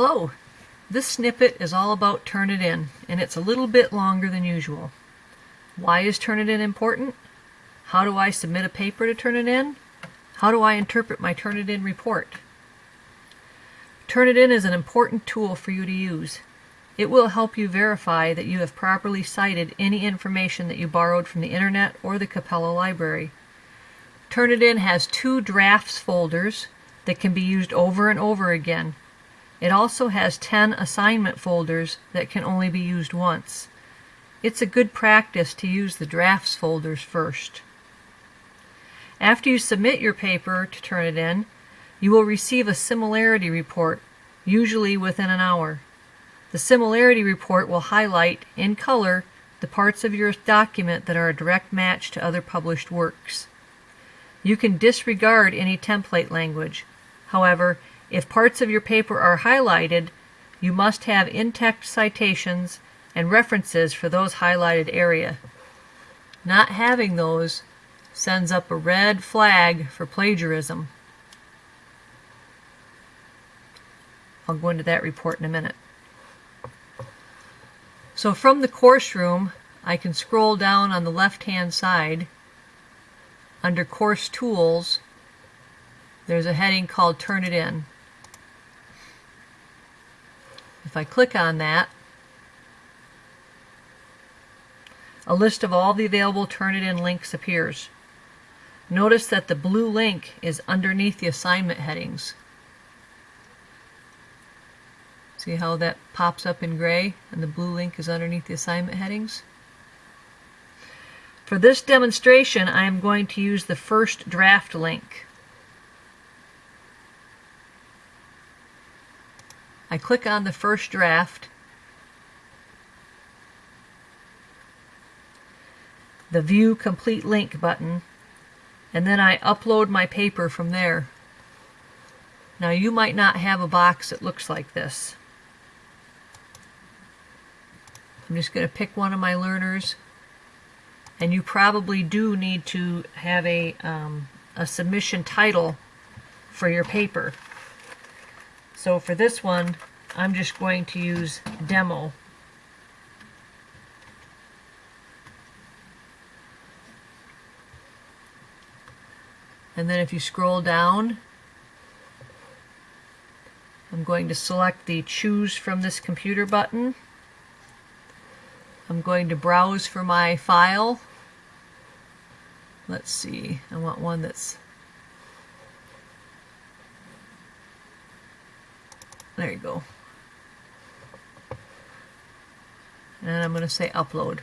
Hello, this snippet is all about Turnitin, and it's a little bit longer than usual. Why is Turnitin important? How do I submit a paper to Turnitin? How do I interpret my Turnitin report? Turnitin is an important tool for you to use. It will help you verify that you have properly cited any information that you borrowed from the internet or the Capella library. Turnitin has two drafts folders that can be used over and over again it also has 10 assignment folders that can only be used once. It's a good practice to use the drafts folders first. After you submit your paper to Turnitin, you will receive a similarity report, usually within an hour. The similarity report will highlight, in color, the parts of your document that are a direct match to other published works. You can disregard any template language. However, if parts of your paper are highlighted, you must have in-text citations and references for those highlighted area. Not having those sends up a red flag for plagiarism. I'll go into that report in a minute. So from the course room, I can scroll down on the left-hand side under Course Tools. There's a heading called Turnitin. If I click on that, a list of all the available Turnitin links appears. Notice that the blue link is underneath the assignment headings. See how that pops up in gray and the blue link is underneath the assignment headings? For this demonstration, I am going to use the first draft link. I click on the first draft. The View Complete Link button, and then I upload my paper from there. Now you might not have a box that looks like this. I'm just going to pick one of my learners and you probably do need to have a, um, a submission title for your paper. So for this one, I'm just going to use demo. And then if you scroll down, I'm going to select the choose from this computer button. I'm going to browse for my file. Let's see, I want one that's There you go. And I'm going to say upload.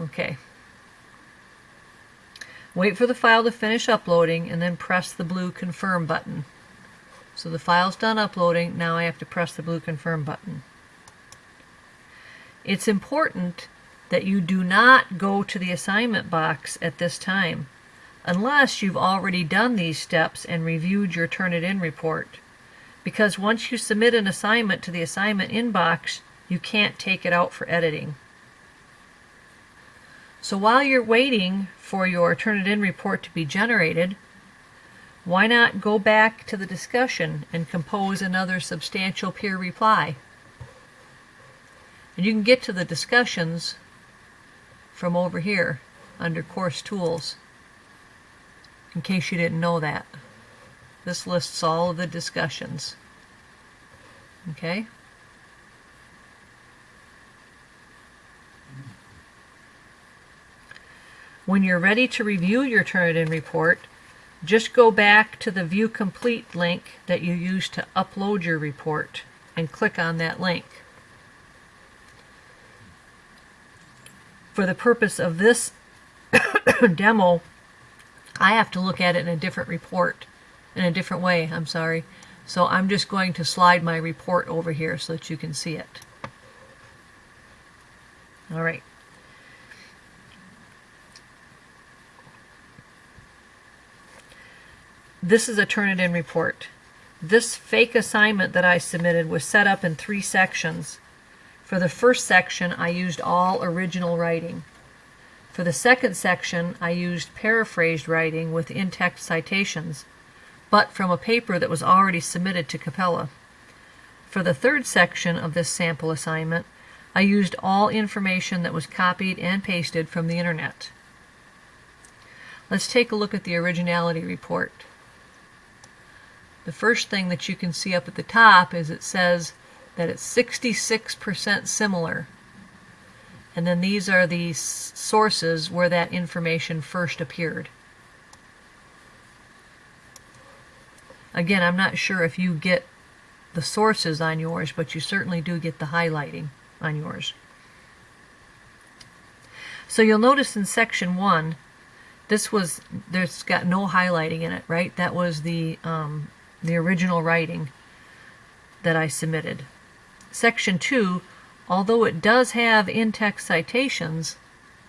Okay. Wait for the file to finish uploading and then press the blue confirm button. So the file's done uploading, now I have to press the blue confirm button. It's important that you do not go to the assignment box at this time unless you've already done these steps and reviewed your Turnitin report. Because once you submit an assignment to the assignment inbox, you can't take it out for editing. So while you're waiting for your Turnitin report to be generated, why not go back to the discussion and compose another substantial peer reply? And you can get to the discussions from over here under Course Tools in case you didn't know that. This lists all of the discussions. Okay? When you're ready to review your Turnitin report, just go back to the View Complete link that you used to upload your report and click on that link. For the purpose of this demo, I have to look at it in a different report, in a different way, I'm sorry. So I'm just going to slide my report over here so that you can see it. All right. This is a Turnitin report. This fake assignment that I submitted was set up in three sections. For the first section, I used all original writing. For the second section, I used paraphrased writing with in-text citations. But from a paper that was already submitted to Capella. For the third section of this sample assignment, I used all information that was copied and pasted from the internet. Let's take a look at the originality report. The first thing that you can see up at the top is it says that it's 66% similar. And then these are the sources where that information first appeared. Again, I'm not sure if you get the sources on yours, but you certainly do get the highlighting on yours. So you'll notice in section one, this was, there's got no highlighting in it, right? That was the, um, the original writing that I submitted. Section two, although it does have in-text citations,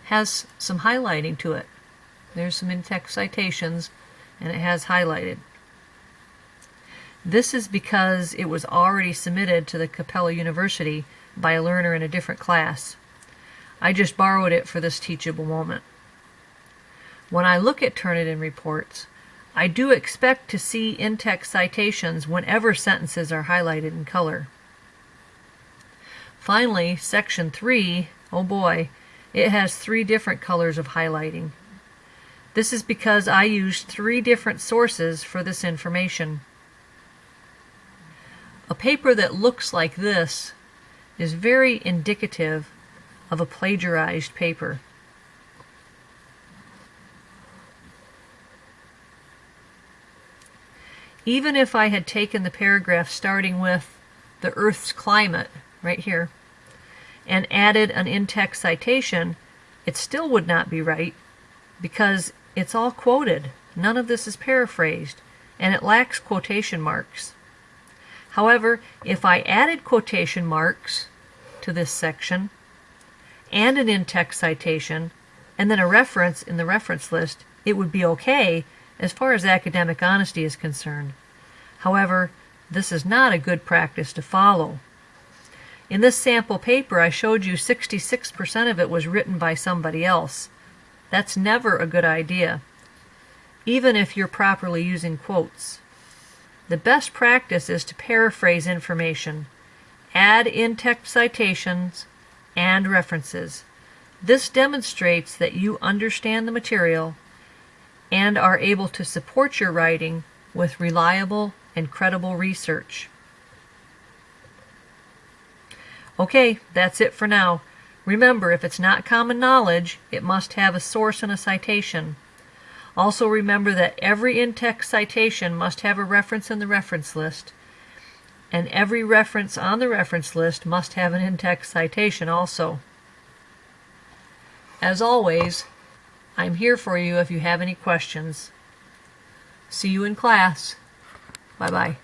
has some highlighting to it. There's some in-text citations and it has highlighted. This is because it was already submitted to the Capella University by a learner in a different class. I just borrowed it for this teachable moment. When I look at Turnitin reports, I do expect to see in-text citations whenever sentences are highlighted in color. Finally, section 3, oh boy, it has three different colors of highlighting. This is because I used three different sources for this information. A paper that looks like this is very indicative of a plagiarized paper. Even if I had taken the paragraph starting with the Earth's climate, right here, and added an in-text citation, it still would not be right because it's all quoted. None of this is paraphrased, and it lacks quotation marks. However, if I added quotation marks to this section and an in-text citation and then a reference in the reference list, it would be okay as far as academic honesty is concerned. However, this is not a good practice to follow. In this sample paper, I showed you 66% of it was written by somebody else. That's never a good idea, even if you're properly using quotes. The best practice is to paraphrase information, add in-text citations, and references. This demonstrates that you understand the material and are able to support your writing with reliable and credible research. Okay, that's it for now. Remember, if it's not common knowledge, it must have a source and a citation. Also remember that every in-text citation must have a reference in the reference list, and every reference on the reference list must have an in-text citation also. As always, I'm here for you if you have any questions. See you in class. Bye-bye.